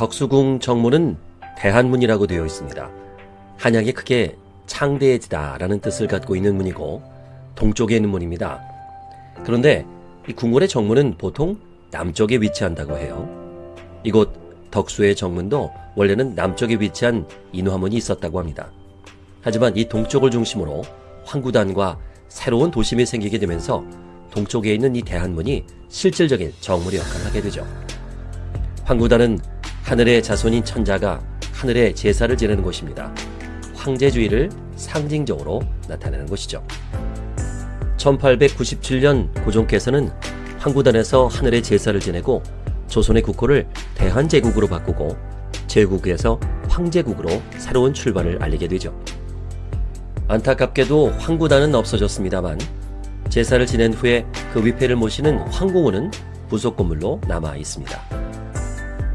덕수궁 정문은 대한문이라고 되어 있습니다. 한약이 크게 창대해지다 라는 뜻을 갖고 있는 문이고 동쪽에 있는 문입니다. 그런데 이 궁궐의 정문은 보통 남쪽에 위치한다고 해요. 이곳 덕수의 정문도 원래는 남쪽에 위치한 인화문이 있었다고 합니다. 하지만 이 동쪽을 중심으로 황구단과 새로운 도심이 생기게 되면서 동쪽에 있는 이 대한문이 실질적인 정물의 역할을 하게 되죠. 황구단은 하늘의 자손인 천자가 하늘의 제사를 지내는 곳입니다. 황제주의를 상징적으로 나타내는 곳이죠. 1897년 고종께서는 황구단에서 하늘의 제사를 지내고 조선의 국호를 대한제국으로 바꾸고 제국에서 황제국으로 새로운 출발을 알리게 되죠. 안타깝게도 황구단은 없어졌습니다만 제사를 지낸 후에 그 위패를 모시는 황궁은 부속 건물로 남아 있습니다.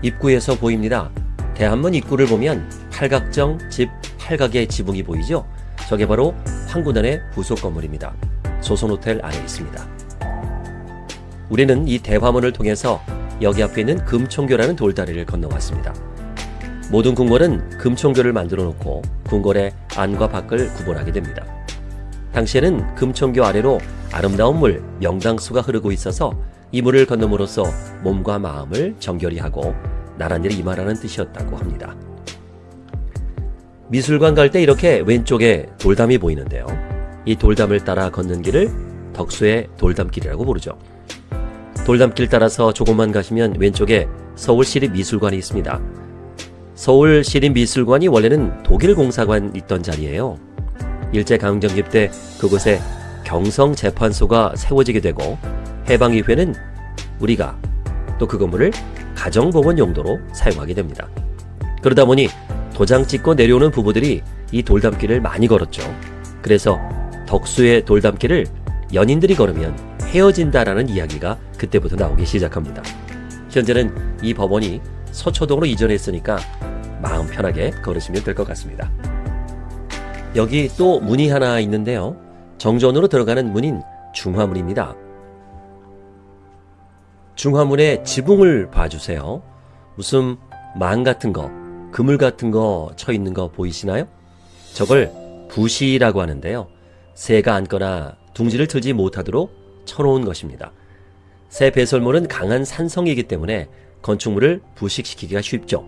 입구에서 보입니다. 대한문 입구를 보면 팔각정 집 팔각의 지붕이 보이죠? 저게 바로 황구단의 부속 건물입니다. 조선호텔 안에 있습니다. 우리는 이 대화문을 통해서 여기 앞에 있는 금총교라는 돌다리를 건너왔습니다. 모든 궁궐은 금총교를 만들어 놓고 궁궐의 안과 밖을 구분하게 됩니다. 당시에는 금총교 아래로 아름다운 물 명당수가 흐르고 있어서 이 물을 건너므로써 몸과 마음을 정결히 하고 나란 일이 임하라는 뜻이었다고 합니다. 미술관 갈 때 이렇게 왼쪽에 돌담이 보이는데요. 이 돌담을 따라 걷는 길을 덕수의 돌담길이라고 부르죠. 돌담길 따라서 조금만 가시면 왼쪽에 서울시립미술관이 있습니다. 서울시립미술관이 원래는 독일공사관 있던 자리예요. 일제강점기 때 그곳에 경성재판소가 세워지게 되고 해방 이후에는 우리가 또 그 건물을 가정법원 용도로 사용하게 됩니다. 그러다 보니 도장 찍고 내려오는 부부들이 이 돌담길을 많이 걸었죠. 그래서 덕수의 돌담길을 연인들이 걸으면 헤어진다라는 이야기가 그때부터 나오기 시작합니다. 현재는 이 법원이 서초동으로 이전했으니까 마음 편하게 걸으시면 될 것 같습니다. 여기 또 문이 하나 있는데요. 정전으로 들어가는 문인 중화문입니다. 중화문의 지붕을 봐주세요. 무슨 망 같은 거, 그물 같은 거 쳐 있는 거 보이시나요? 저걸 부시라고 하는데요. 새가 앉거나 둥지를 틀지 못하도록 쳐놓은 것입니다. 새 배설물은 강한 산성이기 때문에 건축물을 부식시키기가 쉽죠.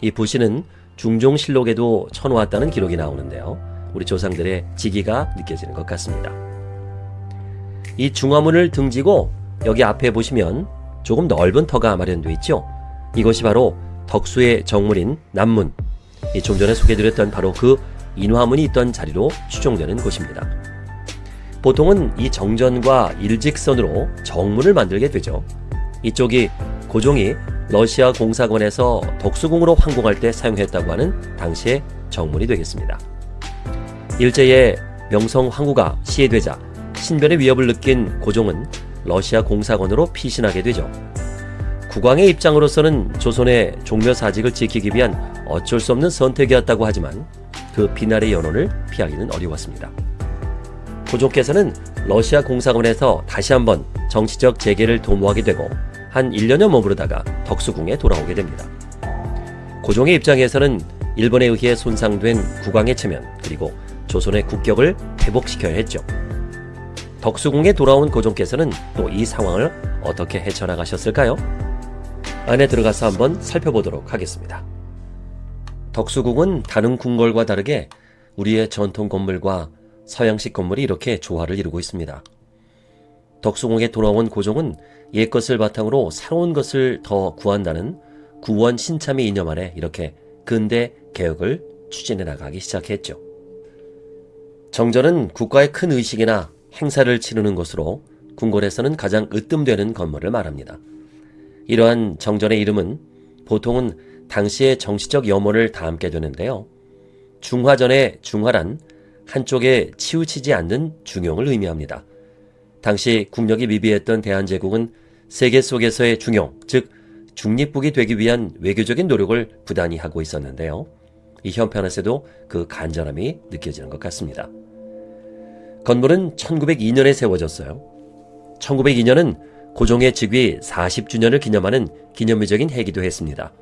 이 부시는 중종실록에도 쳐놓았다는 기록이 나오는데요. 우리 조상들의 지기가 느껴지는 것 같습니다. 이 중화문을 등지고 여기 앞에 보시면 조금 넓은 터가 마련되어 있죠. 이것이 바로 덕수의 정문인 남문, 좀 전에 소개드렸던 바로 그 인화문이 있던 자리로 추정되는 곳입니다. 보통은 이 정전과 일직선으로 정문을 만들게 되죠. 이쪽이 고종이 러시아 공사관에서 덕수궁으로 황공할 때 사용했다고 하는 당시의 정문이 되겠습니다. 일제의 명성 황후가 시해되자 신변의 위협을 느낀 고종은 러시아 공사관으로 피신하게 되죠. 국왕의 입장으로서는 조선의 종묘사직을 지키기 위한 어쩔 수 없는 선택이었다고 하지만 그 비날의 연원을 피하기는 어려웠습니다. 고종께서는 러시아 공사관에서 다시 한번 정치적 재개를 도모하게 되고 한 1년여 머무르다가 덕수궁에 돌아오게 됩니다. 고종의 입장에서는 일본에 의해 손상된 국왕의 체면 그리고 조선의 국격을 회복시켜야 했죠. 덕수궁에 돌아온 고종께서는 또 이 상황을 어떻게 헤쳐나가셨을까요? 안에 들어가서 한번 살펴보도록 하겠습니다. 덕수궁은 다른 궁궐과 다르게 우리의 전통 건물과 서양식 건물이 이렇게 조화를 이루고 있습니다. 덕수궁에 돌아온 고종은 옛것을 바탕으로 새로운 것을 더 구한다는 구원 신참의 이념 아래 이렇게 근대 개혁을 추진해 나가기 시작했죠. 정전은 국가의 큰 의식이나 행사를 치르는 곳으로 궁궐에서는 가장 으뜸되는 건물을 말합니다. 이러한 정전의 이름은 보통은 당시의 정치적 염원을 담게 되는데요. 중화전의 중화란 한쪽에 치우치지 않는 중용을 의미합니다. 당시 국력이 미비했던 대한제국은 세계 속에서의 중용, 즉 중립국이 되기 위한 외교적인 노력을 부단히 하고 있었는데요. 이 현편에서도 그 간절함이 느껴지는 것 같습니다. 건물은 1902년에 세워졌어요. 1902년은 고종의 즉위 40주년을 기념하는 기념비적인 해기도 했습니다.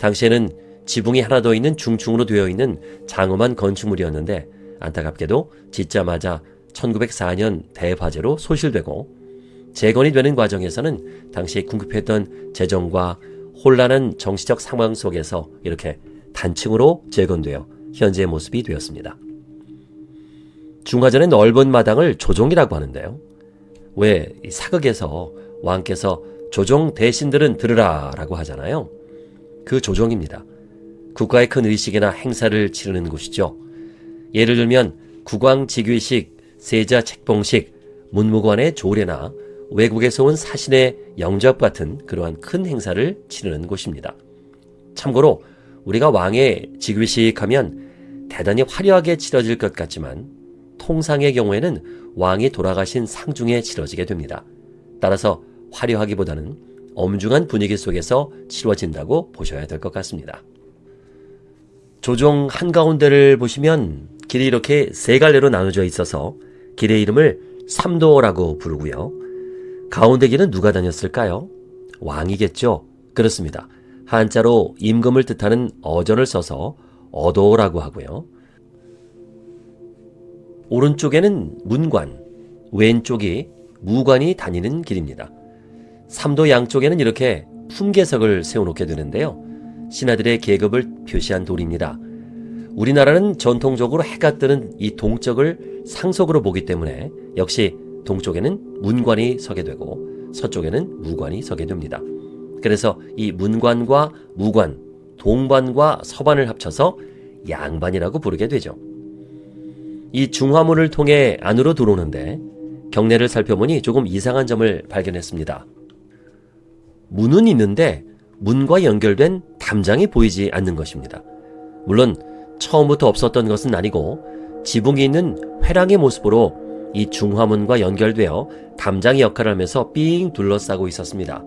당시에는 지붕이 하나 더 있는 중층으로 되어 있는 장엄한 건축물이었는데 안타깝게도 짓자마자 1904년 대화재로 소실되고 재건이 되는 과정에서는 당시 궁극했던 재정과 혼란한 정치적 상황 속에서 이렇게 단층으로 재건되어 현재의 모습이 되었습니다. 중화전의 넓은 마당을 조종이라고 하는데요. 왜 사극에서 왕께서 조종 대신들은 들으라 라고 하잖아요. 그 조종입니다. 국가의 큰 의식이나 행사를 치르는 곳이죠. 예를 들면 국왕직위식, 세자 책봉식, 문무관의 조례나 외국에서 온 사신의 영접 같은 그러한 큰 행사를 치르는 곳입니다. 참고로 우리가 왕의 직위식 하면 대단히 화려하게 치러질 것 같지만 통상의 경우에는 왕이 돌아가신 상중에 치러지게 됩니다. 따라서 화려하기보다는 엄중한 분위기 속에서 치러진다고 보셔야 될 것 같습니다. 조종 한가운데를 보시면 길이 이렇게 세 갈래로 나눠져 있어서 길의 이름을 삼도라고 부르고요. 가운데 길은 누가 다녔을까요? 왕이겠죠. 그렇습니다. 한자로 임금을 뜻하는 어전을 써서 어도라고 하고요. 오른쪽에는 문관, 왼쪽이 무관이 다니는 길입니다. 삼도 양쪽에는 이렇게 품계석을 세워놓게 되는데요. 신하들의 계급을 표시한 돌입니다. 우리나라는 전통적으로 해가 뜨는 이 동쪽을 상속으로 보기 때문에 역시 동쪽에는 문관이 서게 되고 서쪽에는 무관이 서게 됩니다. 그래서 이 문관과 무관, 동반과 서반을 합쳐서 양반이라고 부르게 되죠. 이 중화문을 통해 안으로 들어오는데 경내를 살펴보니 조금 이상한 점을 발견했습니다. 문은 있는데 문과 연결된 담장이 보이지 않는 것입니다. 물론 처음부터 없었던 것은 아니고 지붕이 있는 회랑의 모습으로 이 중화문과 연결되어 담장의 역할을 하면서 삥 둘러싸고 있었습니다.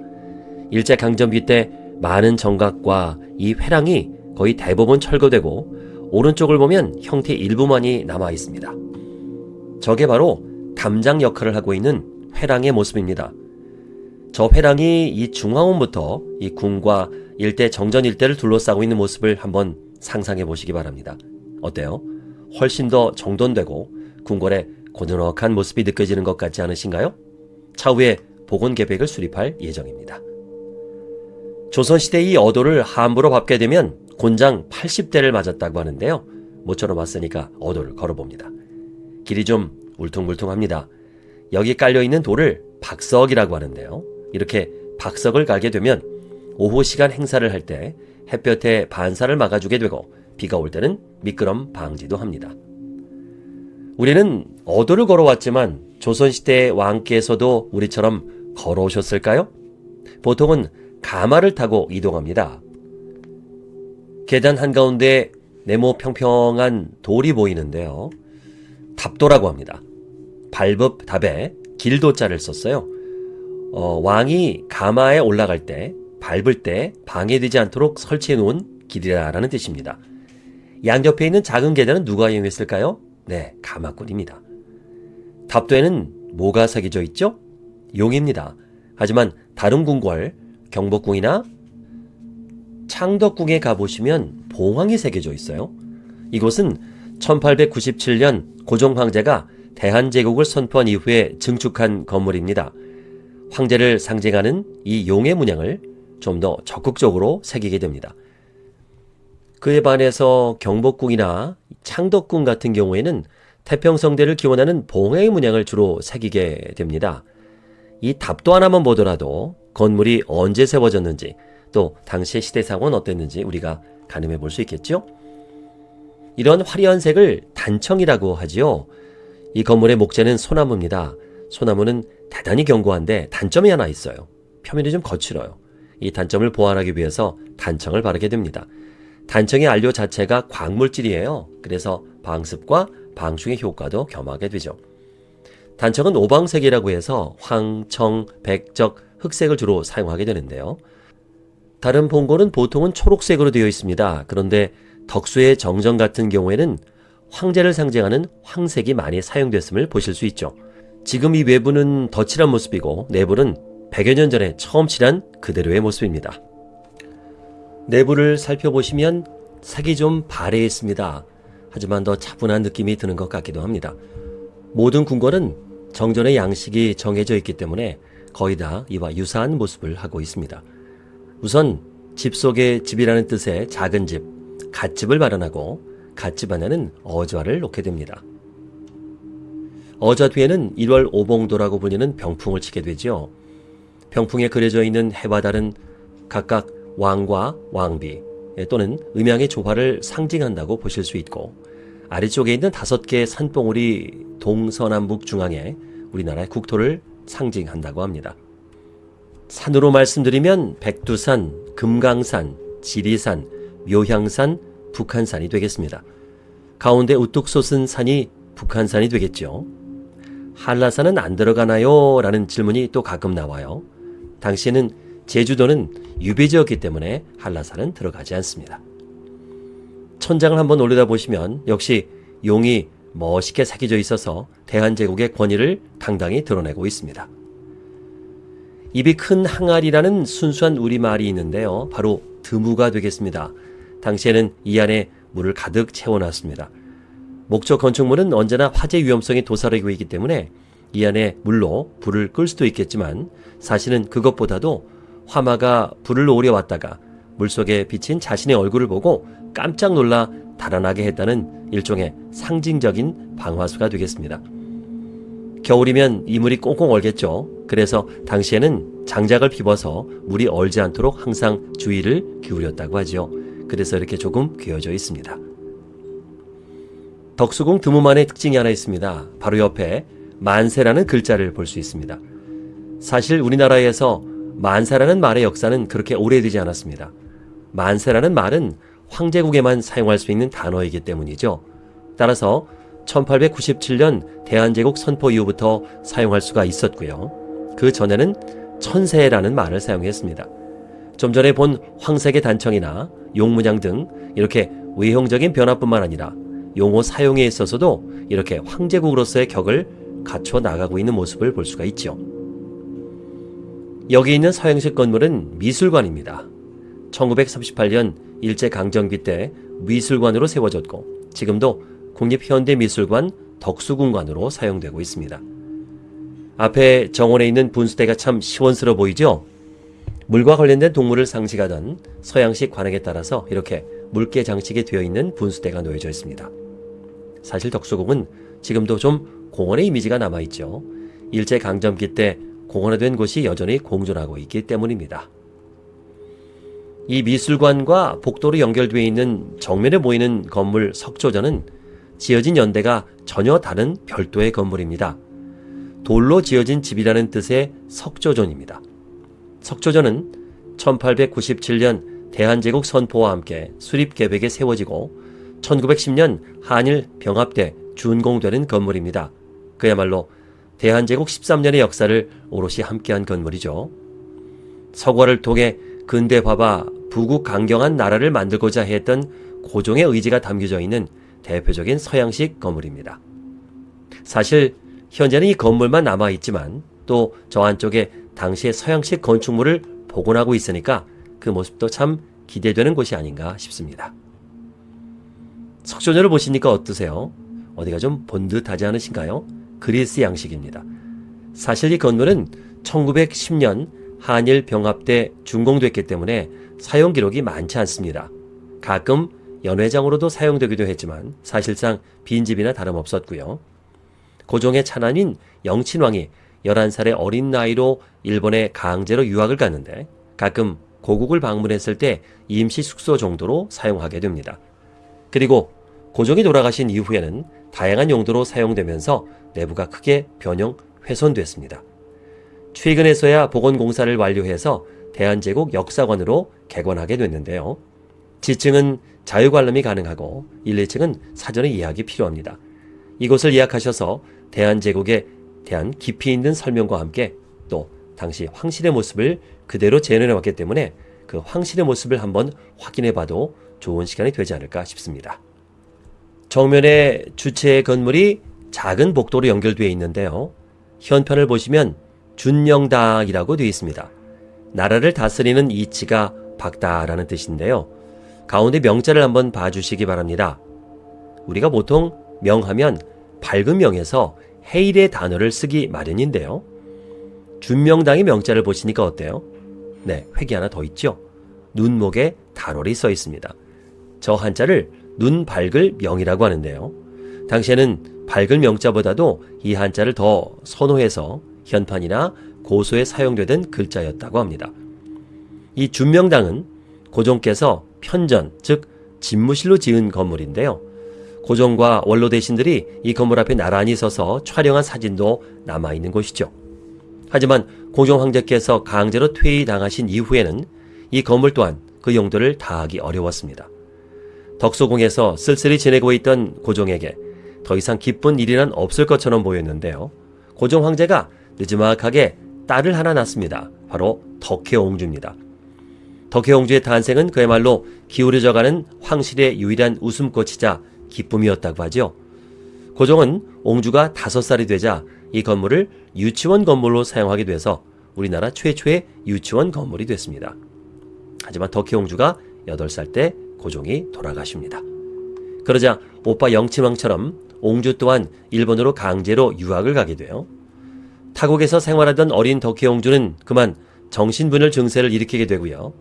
일제 강점기 때 많은 정각과 이 회랑이 거의 대부분 철거되고 오른쪽을 보면 형태 일부만이 남아 있습니다. 저게 바로 담장 역할을 하고 있는 회랑의 모습입니다. 저 회랑이 이 중앙원부터 이 궁과 일대 정전 일대를 둘러싸고 있는 모습을 한번 상상해 보시기 바랍니다. 어때요? 훨씬 더 정돈되고 궁궐의 고즈넉한 모습이 느껴지는 것 같지 않으신가요? 차후에 복원 계획을 수립할 예정입니다. 조선시대 이 어도를 함부로 밟게 되면 곤장 80대를 맞았다고 하는데요. 모처럼 왔으니까 어도를 걸어봅니다. 길이 좀 울퉁불퉁합니다. 여기 깔려있는 돌을 박석이라고 하는데요. 이렇게 박석을 갈게 되면 오후 시간 행사를 할 때 햇볕에 반사를 막아주게 되고 비가 올 때는 미끄럼 방지도 합니다. 우리는 어도를 걸어왔지만 조선시대 왕께서도 우리처럼 걸어오셨을까요? 보통은 가마를 타고 이동합니다. 계단 한가운데 네모 평평한 돌이 보이는데요. 답도라고 합니다. 발법 답에 길도자를 썼어요. 어, 왕이 가마에 올라갈 때, 밟을 때 방해되지 않도록 설치해 놓은 길이라는 뜻입니다. 양옆에 있는 작은 계단은 누가 이용했을까요? 네, 가마꾼입니다. 답도에는 뭐가 새겨져 있죠? 용입니다. 하지만 다른 궁궐, 경복궁이나 창덕궁에 가보시면 봉황이 새겨져 있어요. 이곳은 1897년 고종 황제가 대한제국을 선포한 이후에 증축한 건물입니다. 황제를 상징하는 이 용의 문양을 좀 더 적극적으로 새기게 됩니다. 그에 반해서 경복궁이나 창덕궁 같은 경우에는 태평성대를 기원하는 봉해의 문양을 주로 새기게 됩니다. 이 답도 하나만 보더라도 건물이 언제 세워졌는지 또 당시의 시대상은 어땠는지 우리가 가늠해 볼 수 있겠죠? 이런 화려한 색을 단청이라고 하지요. 이 건물의 목재는 소나무입니다. 소나무는 대단히 견고한데 단점이 하나 있어요. 표면이 좀 거칠어요. 이 단점을 보완하기 위해서 단청을 바르게 됩니다. 단청의 안료 자체가 광물질이에요. 그래서 방습과 방충의 효과도 겸하게 되죠. 단청은 오방색이라고 해서 황 청, 백적, 흑색을 주로 사용하게 되는데요. 다른 봉고는 보통은 초록색으로 되어 있습니다. 그런데 덕수의 정정 같은 경우에는 황제를 상징하는 황색이 많이 사용됐음을 보실 수 있죠. 지금 이 외부는 덧칠한 모습이고 내부는 100여 년 전에 처음 칠한 그대로의 모습입니다. 내부를 살펴보시면 색이 좀 바래 있습니다. 하지만 더 차분한 느낌이 드는 것 같기도 합니다. 모든 궁궐은 정전의 양식이 정해져 있기 때문에 거의 다 이와 유사한 모습을 하고 있습니다. 우선 집 속의 집이라는 뜻의 작은 집, 갓집을 마련하고 갓집 안에는 어좌를 놓게 됩니다. 어좌 뒤에는 1월 오봉도라고 불리는 병풍을 치게 되죠. 병풍에 그려져 있는 해와 달은 각각 왕과 왕비 또는 음양의 조화를 상징한다고 보실 수 있고 아래쪽에 있는 다섯 개의 산봉우리 동서남북 중앙에 우리나라의 국토를 상징한다고 합니다. 산으로 말씀드리면 백두산, 금강산, 지리산, 묘향산, 북한산이 되겠습니다. 가운데 우뚝 솟은 산이 북한산이 되겠죠. 한라산은 안 들어가나요? 라는 질문이 또 가끔 나와요. 당시에는 제주도는 유배지였기 때문에 한라산은 들어가지 않습니다. 천장을 한번 올려다보시면 역시 용이 멋있게 새겨져 있어서 대한제국의 권위를 당당히 드러내고 있습니다. 입이 큰 항아리라는 순수한 우리말이 있는데요. 바로 드무가 되겠습니다. 당시에는 이 안에 물을 가득 채워놨습니다. 목적 건축물은 언제나 화재 위험성이 도사리고 있기 때문에 이 안에 물로 불을 끌 수도 있겠지만 사실은 그것보다도 화마가 불을 오려 왔다가 물속에 비친 자신의 얼굴을 보고 깜짝 놀라 달아나게 했다는 일종의 상징적인 방화수가 되겠습니다. 겨울이면 이 물이 꽁꽁 얼겠죠. 그래서 당시에는 장작을 비워서 물이 얼지 않도록 항상 주의를 기울였다고 하죠. 그래서 이렇게 조금 괴어져 있습니다. 덕수궁 드무만의 특징이 하나 있습니다. 바로 옆에 만세라는 글자를 볼 수 있습니다. 사실 우리나라에서 만세라는 말의 역사는 그렇게 오래되지 않았습니다. 만세라는 말은 황제국에만 사용할 수 있는 단어이기 때문이죠. 따라서 1897년 대한제국 선포 이후부터 사용할 수가 있었고요. 그 전에는 천세라는 말을 사용했습니다. 좀 전에 본 황색의 단청이나 용문양 등 이렇게 외형적인 변화뿐만 아니라 용어 사용에 있어서도 이렇게 황제국으로서의 격을 갖춰 나가고 있는 모습을 볼 수가 있죠. 여기 있는 서양식 건물은 미술관입니다. 1938년 일제강점기 때 미술관으로 세워졌고 지금도 국립현대미술관 덕수궁관으로 사용되고 있습니다. 앞에 정원에 있는 분수대가 참 시원스러워 보이죠? 물과 관련된 동물을 상징하던 서양식 관행에 따라서 이렇게 물개 장식이 되어 있는 분수대가 놓여져 있습니다. 사실 덕수궁은 지금도 좀 공원의 이미지가 남아있죠. 일제강점기 때 공원화된 곳이 여전히 공존하고 있기 때문입니다. 이 미술관과 복도로 연결되어 있는 정면에 보이는 건물 석조전은 지어진 연대가 전혀 다른 별도의 건물입니다. 돌로 지어진 집이라는 뜻의 석조전입니다. 석조전은 1897년 대한제국 선포와 함께 수립 계획에 세워지고 1910년 한일 병합 때 준공되는 건물입니다. 그야말로 대한제국 13년의 역사를 오롯이 함께한 건물이죠. 서과를 통해 근대 화바 부국 강경한 나라를 만들고자 했던 고종의 의지가 담겨져 있는 대표적인 서양식 건물입니다. 사실 현재는 이 건물만 남아 있지만 또 저 안쪽에 당시의 서양식 건축물을 복원하고 있으니까 그 모습도 참 기대되는 곳이 아닌가 싶습니다. 석조녀를 보시니까 어떠세요? 어디가 좀 본듯하지 않으신가요? 그리스 양식입니다. 사실 이 건물은 1910년 한일 병합 때 준공됐기 때문에 사용 기록이 많지 않습니다. 가끔 연회장으로도 사용되기도 했지만 사실상 빈집이나 다름없었고요. 고종의 차남인 영친왕이 11살의 어린 나이로 일본에 강제로 유학을 갔는데 가끔 고국을 방문했을 때 임시 숙소 정도로 사용하게 됩니다. 그리고 고종이 돌아가신 이후에는 다양한 용도로 사용되면서 내부가 크게 변형 훼손됐습니다. 최근에서야 복원공사를 완료해서 대한제국 역사관으로 개관하게 됐는데요. 지층은 자유관람이 가능하고 1, 2층은 사전에 예약이 필요합니다. 이곳을 예약하셔서 대한제국에 대한 깊이 있는 설명과 함께 또 당시 황실의 모습을 그대로 재현해 왔기 때문에 그 황실의 모습을 한번 확인해 봐도 좋은 시간이 되지 않을까 싶습니다. 정면에 주체의 건물이 작은 복도로 연결되어 있는데요. 현편을 보시면 준영당이라고 되어 있습니다. 나라를 다스리는 이치가 박다라는 뜻인데요. 가운데 명자를 한번 봐주시기 바랍니다. 우리가 보통 명하면 밝은 명에서 해일의 단어를 쓰기 마련인데요. 준명당의 명자를 보시니까 어때요? 네, 획이 하나 더 있죠. 눈목에 달월이 써 있습니다. 저 한자를 눈 밝을 명이라고 하는데요. 당시에는 밝을 명자보다도 이 한자를 더 선호해서 현판이나 고소에 사용되던 글자였다고 합니다. 이 준명당은 고종께서 편전, 즉 집무실로 지은 건물인데요. 고종과 원로 대신들이 이 건물 앞에 나란히 서서 촬영한 사진도 남아있는 곳이죠. 하지만 고종 황제께서 강제로 퇴위당하신 이후에는 이 건물 또한 그 용도를 다하기 어려웠습니다. 덕소궁에서 쓸쓸히 지내고 있던 고종에게 더 이상 기쁜 일이란 없을 것처럼 보였는데요. 고종 황제가 늦지막하게 딸을 하나 낳습니다. 바로 덕혜옹주입니다. 덕혜옹주의 탄생은 그야말로 기울어져가는 황실의 유일한 웃음꽃이자 기쁨이었다고 하죠. 고종은 옹주가 다섯 살이 되자 이 건물을 유치원 건물로 사용하게 돼서 우리나라 최초의 유치원 건물이 됐습니다. 하지만 덕혜옹주가 8살 때 고종이 돌아가십니다. 그러자 오빠 영치왕처럼 옹주 또한 일본으로 강제로 유학을 가게 돼요. 타국에서 생활하던 어린 덕혜옹주는 그만 정신분열 증세를 일으키게 되고요.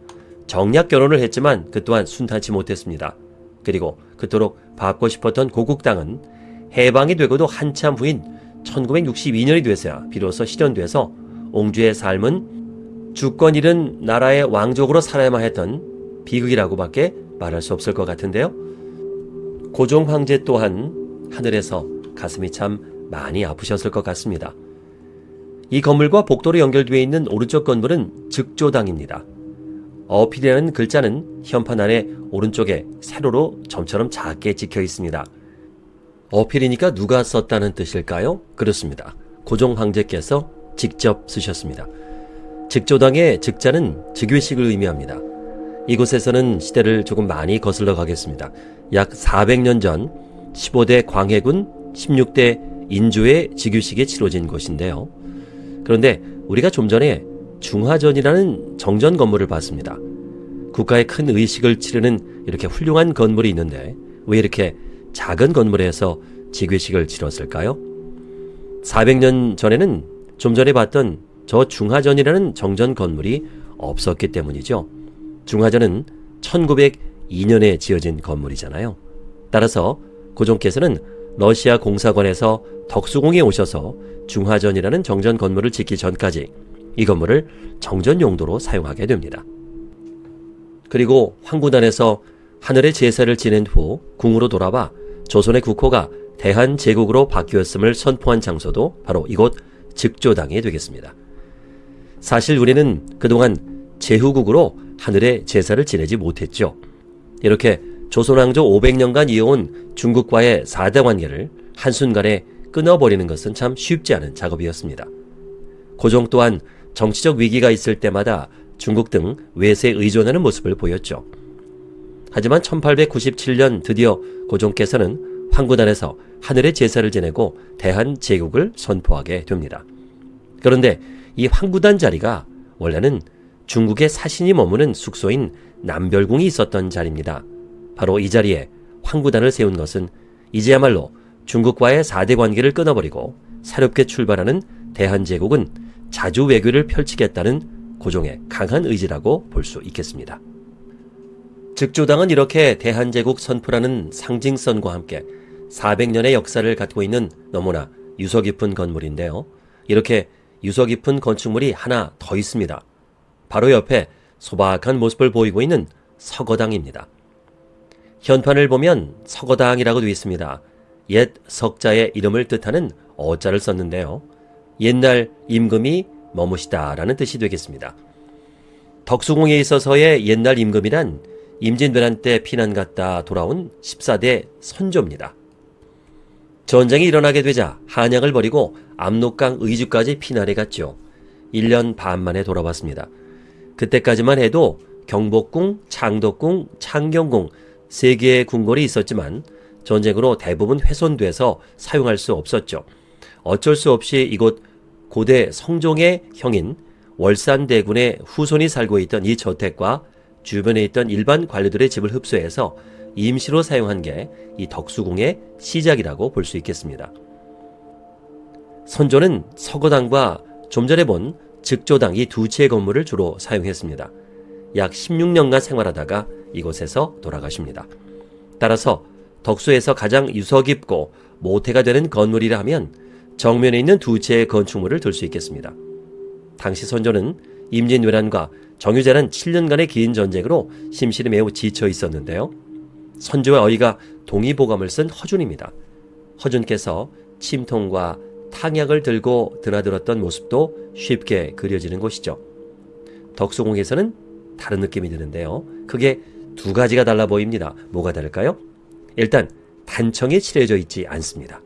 정략 결혼을 했지만 그 또한 순탄치 못했습니다. 그리고 그토록 받고 싶었던 고국 땅은 해방이 되고도 한참 후인 1962년이 돼서야 비로소 실현돼서 옹주의 삶은 주권 잃은 나라의 왕족으로 살아야만 했던 비극이라고밖에 말할 수 없을 것 같은데요. 고종 황제 또한 하늘에서 가슴이 참 많이 아프셨을 것 같습니다. 이 건물과 복도로 연결되어 있는 오른쪽 건물은 즉조당입니다. 어필이라는 글자는 현판 안에 오른쪽에 세로로 점처럼 작게 찍혀 있습니다. 어필이니까 누가 썼다는 뜻일까요? 그렇습니다. 고종 황제께서 직접 쓰셨습니다. 직조당의 직자는 즉위식을 의미합니다. 이곳에서는 시대를 조금 많이 거슬러 가겠습니다. 약 400년 전 15대 광해군 16대 인조의 즉위식이 치러진 곳인데요. 그런데 우리가 좀 전에 중화전이라는 정전 건물을 봤습니다. 국가의 큰 의식을 치르는 이렇게 훌륭한 건물이 있는데 왜 이렇게 작은 건물에서 직위식을 치렀을까요? 400년 전에는 좀 전에 봤던 저 중화전이라는 정전 건물이 없었기 때문이죠. 중화전은 1902년에 지어진 건물이잖아요. 따라서 고종께서는 러시아 공사관에서 덕수궁에 오셔서 중화전이라는 정전 건물을 짓기 전까지 이 건물을 정전 용도로 사용하게 됩니다. 그리고 황구단에서 하늘의 제사를 지낸 후 궁으로 돌아와 조선의 국호가 대한제국으로 바뀌었음을 선포한 장소도 바로 이곳 즉조당이 되겠습니다. 사실 우리는 그동안 제후국으로 하늘의 제사를 지내지 못했죠. 이렇게 조선왕조 500년간 이어온 중국과의 사대 관계를 한순간에 끊어버리는 것은 참 쉽지 않은 작업이었습니다. 고종 또한 정치적 위기가 있을 때마다 중국 등 외세에 의존하는 모습을 보였죠. 하지만 1897년 드디어 고종께서는 황구단에서 하늘의 제사를 지내고 대한제국을 선포하게 됩니다. 그런데 이 황구단 자리가 원래는 중국의 사신이 머무는 숙소인 남별궁이 있었던 자리입니다. 바로 이 자리에 황구단을 세운 것은 이제야말로 중국과의 4대 관계를 끊어버리고 새롭게 출발하는 대한제국은 자주 외교를 펼치겠다는 고종의 강한 의지라고 볼 수 있겠습니다. 즉조당은 이렇게 대한제국 선포라는 상징성과 함께 400년의 역사를 갖고 있는 너무나 유서 깊은 건물인데요. 이렇게 유서 깊은 건축물이 하나 더 있습니다. 바로 옆에 소박한 모습을 보이고 있는 서거당입니다. 현판을 보면 서거당이라고 되어 있습니다. 옛 석자의 이름을 뜻하는 어자를 썼는데요. 옛날 임금이 머무시다 라는 뜻이 되겠습니다. 덕수궁에 있어서의 옛날 임금이란 임진왜란 때 피난 갔다 돌아온 14대 선조입니다. 전쟁이 일어나게 되자 한양을 버리고 압록강 의주까지 피난해 갔죠. 1년 반 만에 돌아왔습니다. 그때까지만 해도 경복궁, 창덕궁, 창경궁 세 개의 궁궐이 있었지만 전쟁으로 대부분 훼손돼서 사용할 수 없었죠. 어쩔 수 없이 이곳 고대 성종의 형인 월산대군의 후손이 살고 있던 이 저택과 주변에 있던 일반 관료들의 집을 흡수해서 임시로 사용한 게 이 덕수궁의 시작이라고 볼 수 있겠습니다. 선조는 서거당과 좀 전에 본 즉조당 이 두 채의 건물을 주로 사용했습니다. 약 16년간 생활하다가 이곳에서 돌아가십니다. 따라서 덕수에서 가장 유서 깊고 모태가 되는 건물이라 하면 정면에 있는 두 채의 건축물을 들 수 있겠습니다. 당시 선조는 임진왜란과 정유재란 7년간의 긴 전쟁으로 심실이 매우 지쳐 있었는데요. 선조의 어이가 동의보감을 쓴 허준입니다. 허준께서 침통과 탕약을 들고 드나들었던 모습도 쉽게 그려지는 곳이죠. 덕수궁에서는 다른 느낌이 드는데요. 그게 두 가지가 달라 보입니다. 뭐가 다를까요? 일단 단청이 칠해져 있지 않습니다.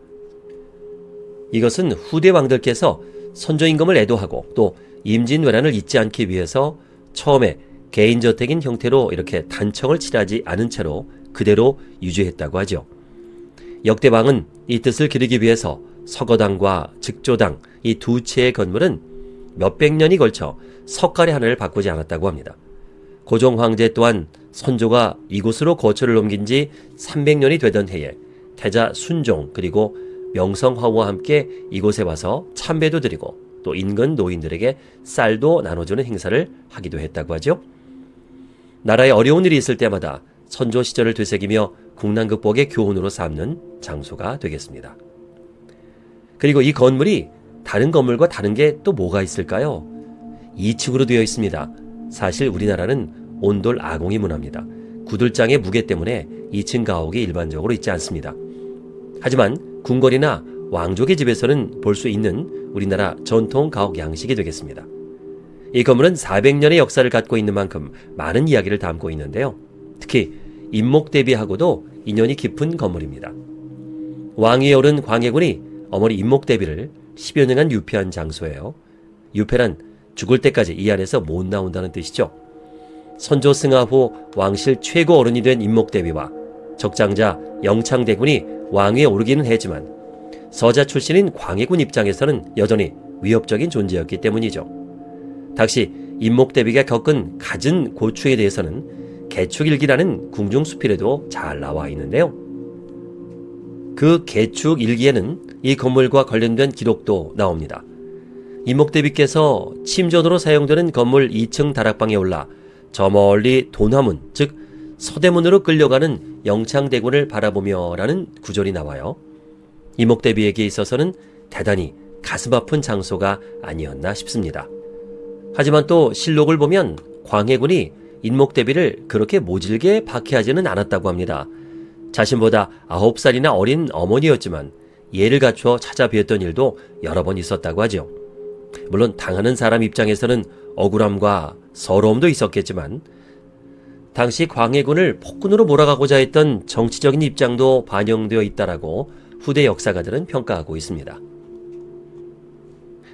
이것은 후대 왕들께서 선조 임금을 애도하고 또 임진왜란을 잊지 않기 위해서 처음에 개인저택인 형태로 이렇게 단청을 칠하지 않은 채로 그대로 유지했다고 하죠. 역대방은 이 뜻을 기르기 위해서 서거당과 즉조당 이 두 채의 건물은 몇백 년이 걸쳐 석가래 하나를 바꾸지 않았다고 합니다. 고종 황제 또한 선조가 이곳으로 거처를 옮긴 지 300년이 되던 해에 태자 순종 그리고 명성화후와 함께 이곳에 와서 참배도 드리고 또 인근 노인들에게 쌀도 나눠주는 행사를 하기도 했다고 하죠. 나라에 어려운 일이 있을 때마다 선조 시절을 되새기며 국난 극복의 교훈으로 삼는 장소가 되겠습니다. 그리고 이 건물이 다른 건물과 다른 게 또 뭐가 있을까요? 2층으로 되어 있습니다. 사실 우리나라는 온돌 아공이 문화입니다. 구들장의 무게 때문에 2층 가옥이 일반적으로 있지 않습니다. 하지만 궁궐이나 왕족의 집에서는 볼 수 있는 우리나라 전통 가옥 양식이 되겠습니다. 이 건물은 400년의 역사를 갖고 있는 만큼 많은 이야기를 담고 있는데요. 특히 임목 대비하고도 인연이 깊은 건물입니다. 왕위에 오른 광해군이 어머니 임목 대비를 10여 년간 유폐한 장소예요. 유폐란 죽을 때까지 이 안에서 못 나온다는 뜻이죠. 선조 승하 후 왕실 최고 어른이 된 임목 대비와 적장자 영창대군이 왕위에 오르기는 했지만 서자 출신인 광해군 입장에서는 여전히 위협적인 존재였기 때문이죠. 당시 임목대비가 겪은 갖은 고충에 대해서는 개축일기라는 궁중수필에도 잘 나와 있는데요. 그 개축일기에는 이 건물과 관련된 기록도 나옵니다. 임목대비께서 침전으로 사용되는 건물 2층 다락방에 올라 저 멀리 도남문, 즉 서대문으로 끌려가는 영창대군을 바라보며 라는 구절이 나와요. 이목대비에게 있어서는 대단히 가슴 아픈 장소가 아니었나 싶습니다. 하지만 또 실록을 보면 광해군이 인목대비를 그렇게 모질게 박해하지는 않았다고 합니다. 자신보다 9살이나 어린 어머니였지만 예를 갖춰 찾아뵈었던 일도 여러 번 있었다고 하죠. 물론 당하는 사람 입장에서는 억울함과 서러움도 있었겠지만 당시 광해군을 폭군으로 몰아가고자 했던 정치적인 입장도 반영되어 있다라고 후대 역사가들은 평가하고 있습니다.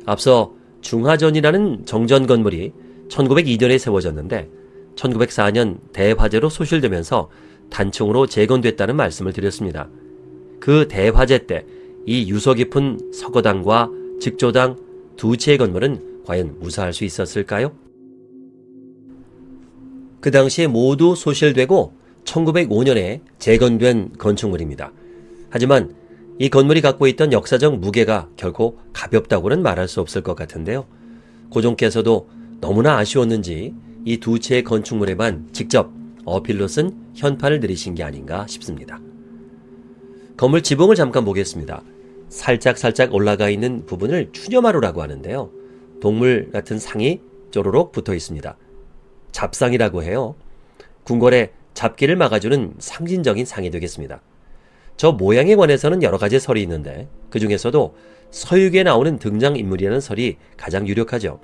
앞서 중화전이라는 정전 건물이 1902년에 세워졌는데 1904년 대화재로 소실되면서 단층으로 재건됐다는 말씀을 드렸습니다. 그 대화재 때 이 유서 깊은 서거당과 직조당 두 채의 건물은 과연 무사할 수 있었을까요? 그 당시에 모두 소실되고 1905년에 재건된 건축물입니다. 하지만 이 건물이 갖고 있던 역사적 무게가 결코 가볍다고는 말할 수 없을 것 같은데요. 고종께서도 너무나 아쉬웠는지 이 두 채의 건축물에만 직접 어필로 쓴 현판을 들이신 게 아닌가 싶습니다. 건물 지붕을 잠깐 보겠습니다. 살짝 살짝 올라가 있는 부분을 추녀마루라고 하는데요. 동물 같은 상이 쪼로록 붙어 있습니다. 잡상이라고 해요. 궁궐에 잡기를 막아주는 상징적인 상이 되겠습니다. 저 모양에 관해서는 여러 가지 설이 있는데 그 중에서도 서유기에 나오는 등장인물이라는 설이 가장 유력하죠.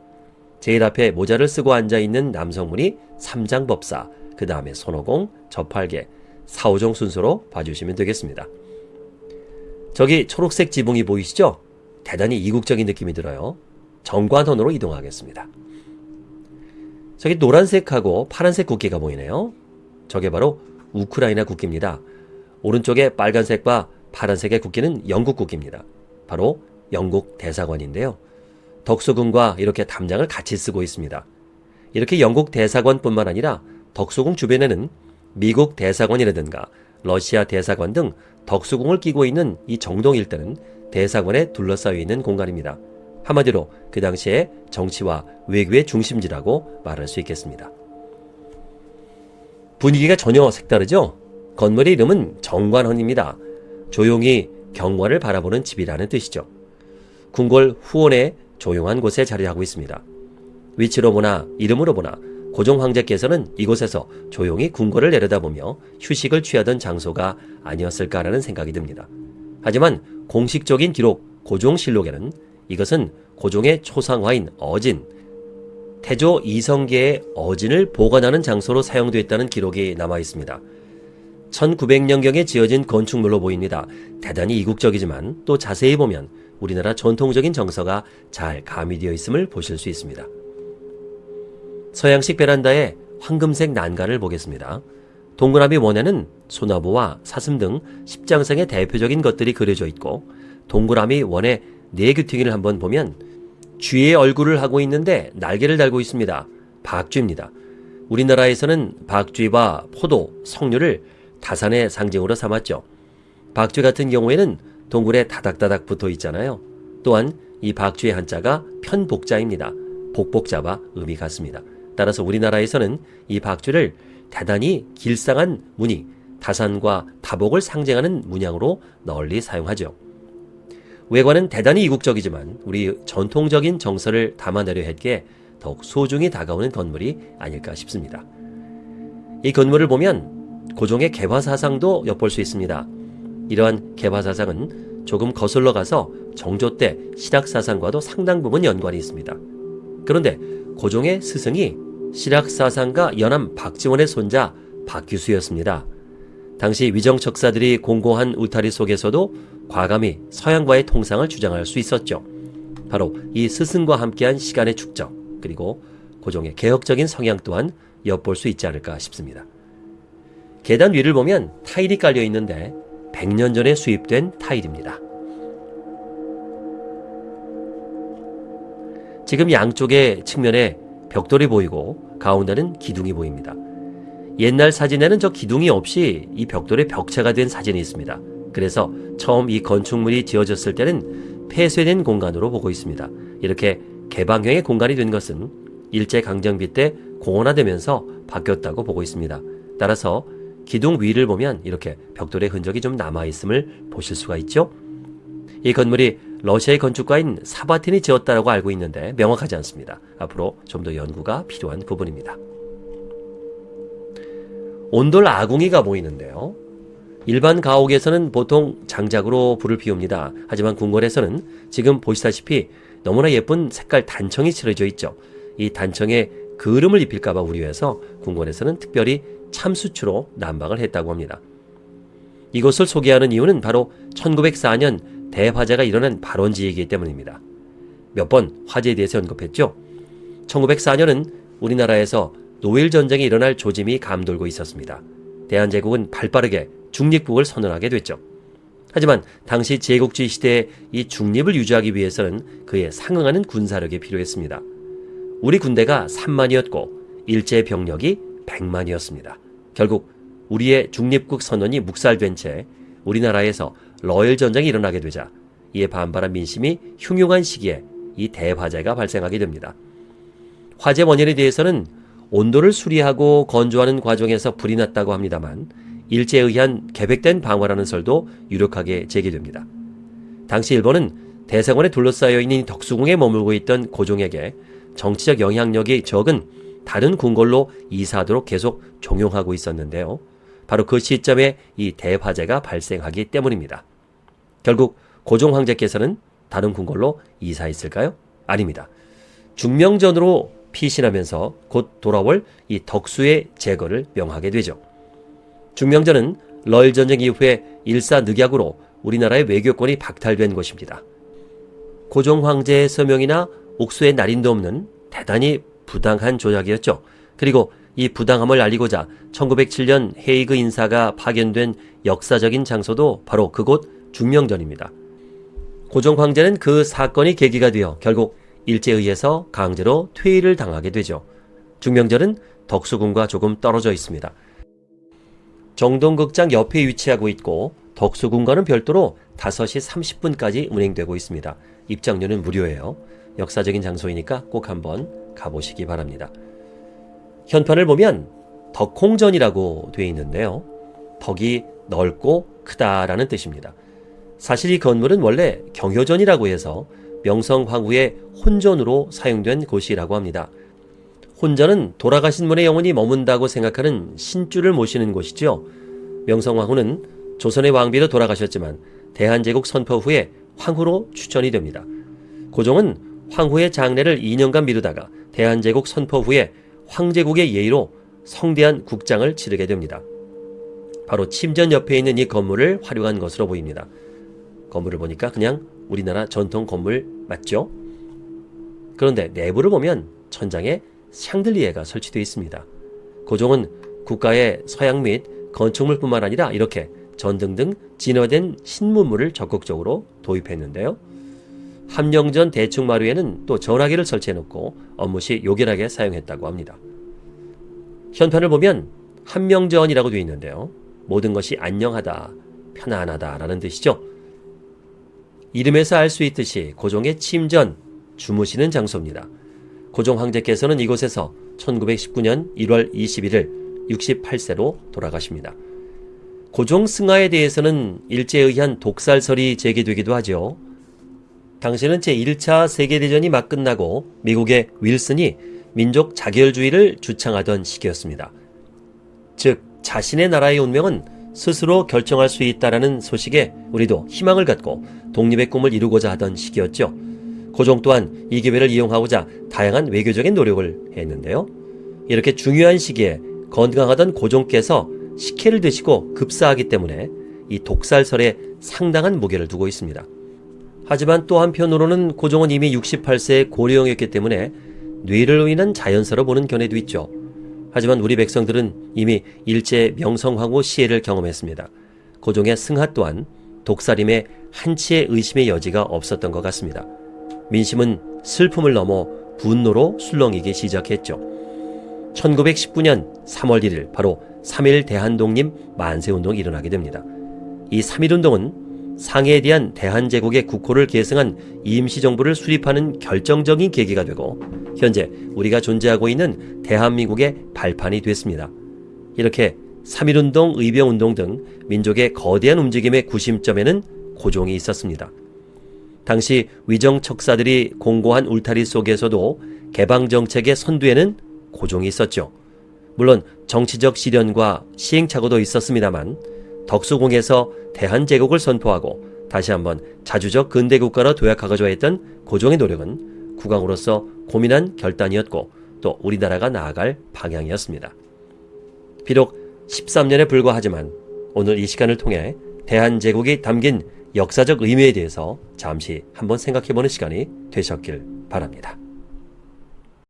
제일 앞에 모자를 쓰고 앉아있는 남성분이 삼장법사, 그 다음에 손오공, 저팔계, 사오종 순서로 봐주시면 되겠습니다. 저기 초록색 지붕이 보이시죠? 대단히 이국적인 느낌이 들어요. 정관선으로 이동하겠습니다. 저기 노란색하고 파란색 국기가 보이네요. 저게 바로 우크라이나 국기입니다. 오른쪽에 빨간색과 파란색의 국기는 영국 국기입니다. 바로 영국 대사관인데요. 덕수궁과 이렇게 담장을 같이 쓰고 있습니다. 이렇게 영국 대사관뿐만 아니라 덕수궁 주변에는 미국 대사관이라든가 러시아 대사관 등 덕수궁을 끼고 있는 이 정동 일대는 대사관에 둘러싸여 있는 공간입니다. 한마디로 그 당시에 정치와 외교의 중심지라고 말할 수 있겠습니다. 분위기가 전혀 색다르죠? 건물의 이름은 정관헌입니다. 조용히 경관을 바라보는 집이라는 뜻이죠. 궁궐 후원의 조용한 곳에 자리하고 있습니다. 위치로 보나 이름으로 보나 고종 황제께서는 이곳에서 조용히 궁궐을 내려다보며 휴식을 취하던 장소가 아니었을까라는 생각이 듭니다. 하지만 공식적인 기록 고종실록에는 이것은 고종의 초상화인 어진, 태조 이성계의 어진을 보관하는 장소로 사용되었다는 기록이 남아 있습니다. 1900년경에 지어진 건축물로 보입니다. 대단히 이국적이지만 또 자세히 보면 우리나라 전통적인 정서가 잘 가미되어 있음을 보실 수 있습니다. 서양식 베란다에 황금색 난간을 보겠습니다. 동그라미 원에는 소나무와 사슴 등 십장생의 대표적인 것들이 그려져 있고 동그라미 원의 네규팅이를 한번 보면 쥐의 얼굴을 하고 있는데 날개를 달고 있습니다. 박쥐입니다. 우리나라에서는 박쥐와 포도, 석류를 다산의 상징으로 삼았죠. 박쥐 같은 경우에는 동굴에 다닥다닥 붙어 있잖아요. 또한 이 박쥐의 한자가 편복자입니다. 복복자와 의미 같습니다. 따라서 우리나라에서는 이 박쥐를 대단히 길상한 무늬, 다산과 다복을 상징하는 문양으로 널리 사용하죠. 외관은 대단히 이국적이지만 우리 전통적인 정서를 담아내려 했기에 더욱 소중히 다가오는 건물이 아닐까 싶습니다. 이 건물을 보면 고종의 개화사상도 엿볼 수 있습니다. 이러한 개화사상은 조금 거슬러 가서 정조 때 신학사상과도 상당 부분 연관이 있습니다. 그런데 고종의 스승이 신학사상가 연암 박지원의 손자 박규수였습니다. 당시 위정척사들이 공고한 울타리 속에서도 과감히 서양과의 통상을 주장할 수 있었죠. 바로 이 스승과 함께한 시간의 축적 그리고 고종의 개혁적인 성향 또한 엿볼 수 있지 않을까 싶습니다. 계단 위를 보면 타일이 깔려 있는데 100년 전에 수입된 타일입니다. 지금 양쪽의 측면에 벽돌이 보이고 가운데는 기둥이 보입니다. 옛날 사진에는 저 기둥이 없이 이 벽돌에 벽체가 된 사진이 있습니다. 그래서 처음 이 건축물이 지어졌을 때는 폐쇄된 공간으로 보고 있습니다. 이렇게 개방형의 공간이 된 것은 일제강점기 때 공원화되면서 바뀌었다고 보고 있습니다. 따라서 기둥 위를 보면 이렇게 벽돌의 흔적이 좀 남아있음을 보실 수가 있죠. 이 건물이 러시아의 건축가인 사바틴이 지었다고 알고 있는데 명확하지 않습니다. 앞으로 좀 더 연구가 필요한 부분입니다. 온돌 아궁이가 보이는데요. 일반 가옥에서는 보통 장작으로 불을 피웁니다. 하지만 궁궐에서는 지금 보시다시피 너무나 예쁜 색깔 단청이 칠해져 있죠. 이 단청에 그름을 입힐까봐 우려해서 궁궐에서는 특별히 참수추로 난방을 했다고 합니다. 이것을 소개하는 이유는 바로 1904년 대화재가 일어난 발원지이기 때문입니다. 몇 번 화재에 대해서 언급했죠. 1904년은 우리나라에서 노일 전쟁이 일어날 조짐이 감돌고 있었습니다. 대한제국은 발빠르게 중립국을 선언하게 됐죠. 하지만 당시 제국주의 시대의 이 중립을 유지하기 위해서는 그에 상응하는 군사력이 필요했습니다. 우리 군대가 3만이었고 일제 병력이 100만이었습니다. 결국 우리의 중립국 선언이 묵살된 채 우리나라에서 러일 전쟁이 일어나게 되자 이에 반발한 민심이 흉흉한 시기에 이 대화재가 발생하게 됩니다. 화재 원인에 대해서는 온도를 수리하고 건조하는 과정에서 불이 났다고 합니다만 일제에 의한 계획된 방화라는 설도 유력하게 제기됩니다. 당시 일본은 대사관에 둘러싸여 있는 덕수궁에 머물고 있던 고종에게 정치적 영향력이 적은 다른 궁궐로 이사하도록 계속 종용하고 있었는데요. 바로 그 시점에 이 대화재가 발생하기 때문입니다. 결국 고종 황제께서는 다른 궁궐로 이사했을까요? 아닙니다. 중명전으로 피신하면서 곧 돌아올 이 덕수의 제거를 명하게 되죠. 중명전은 러일 전쟁 이후에 일사늑약으로 우리나라의 외교권이 박탈된 곳입니다. 고종 황제의 서명이나 옥수의 날인도 없는 대단히 부당한 조약이었죠. 그리고 이 부당함을 알리고자 1907년 헤이그 인사가 파견된 역사적인 장소도 바로 그곳 중명전입니다. 고종 황제는 그 사건이 계기가 되어 결국 일제에 의해서 강제로 퇴위를 당하게 되죠. 중명전은 덕수궁과 조금 떨어져 있습니다. 정동극장 옆에 위치하고 있고 덕수궁과는 별도로 5시 30분까지 운행되고 있습니다. 입장료는 무료예요. 역사적인 장소이니까 꼭 한번 가보시기 바랍니다. 현판을 보면 덕홍전이라고 되어 있는데요. 덕이 넓고 크다라는 뜻입니다. 사실 이 건물은 원래 경효전이라고 해서 명성 황후의 혼전으로 사용된 곳이라고 합니다. 혼전은 돌아가신 분의 영혼이 머문다고 생각하는 신주를 모시는 곳이죠. 명성 황후는 조선의 왕비로 돌아가셨지만 대한제국 선포 후에 황후로 추천이 됩니다. 고종은 황후의 장례를 2년간 미루다가 대한제국 선포 후에 황제국의 예의로 성대한 국장을 치르게 됩니다. 바로 침전 옆에 있는 이 건물을 활용한 것으로 보입니다. 건물을 보니까 그냥 우리나라 전통 건물 맞죠? 그런데 내부를 보면 천장에 샹들리에가 설치되어 있습니다. 고종은 국가의 서양 및 건축물뿐만 아니라 이렇게 전등 등 진화된 신문물을 적극적으로 도입했는데요. 함령전 대충마루에는 또 전화기를 설치해놓고 업무 시 요결하게 사용했다고 합니다. 현판을 보면 한명전이라고 되어 있는데요. 모든 것이 안녕하다, 편안하다 라는 뜻이죠. 이름에서 알 수 있듯이 고종의 침전, 주무시는 장소입니다. 고종 황제께서는 이곳에서 1919년 1월 21일 68세로 돌아가십니다. 고종 승하에 대해서는 일제에 의한 독살설이 제기되기도 하죠. 당시는 제1차 세계대전이 막 끝나고 미국의 윌슨이 민족 자결주의를 주창하던 시기였습니다. 즉, 자신의 나라의 운명은 스스로 결정할 수 있다라는 소식에 우리도 희망을 갖고 독립의 꿈을 이루고자 하던 시기였죠. 고종 또한 이 기회를 이용하고자 다양한 외교적인 노력을 했는데요. 이렇게 중요한 시기에 건강하던 고종께서 식혜를 드시고 급사하기 때문에 이 독살설에 상당한 무게를 두고 있습니다. 하지만 또 한편으로는 고종은 이미 68세의 고령이었기 때문에 뇌를 인한 자연사로 보는 견해도 있죠. 하지만 우리 백성들은 이미 일제 명성황후 시해를 경험했습니다. 고종의 승하 또한 독살임에 한치의 의심의 여지가 없었던 것 같습니다. 민심은 슬픔을 넘어 분노로 술렁이기 시작했죠. 1919년 3월 1일 바로 3.1 대한독립 만세운동이 일어나게 됩니다. 이 3.1운동은 상해에 대한 대한제국의 국호를 계승한 임시정부를 수립하는 결정적인 계기가 되고 현재 우리가 존재하고 있는 대한민국의 발판이 됐습니다. 이렇게 3.1운동, 의병운동 등 민족의 거대한 움직임의 구심점에는 고종이 있었습니다. 당시 위정 척사들이 공고한 울타리 속에서도 개방정책의 선두에는 고종이 있었죠. 물론 정치적 시련과 시행착오도 있었습니다만 덕수궁에서 대한제국을 선포하고 다시 한번 자주적 근대국가로 도약하고자 했던 고종의 노력은 국왕으로서 고민한 결단이었고 또 우리나라가 나아갈 방향이었습니다. 비록 13년에 불과하지만 오늘 이 시간을 통해 대한제국이 담긴 역사적 의미에 대해서 잠시 한번 생각해보는 시간이 되셨길 바랍니다.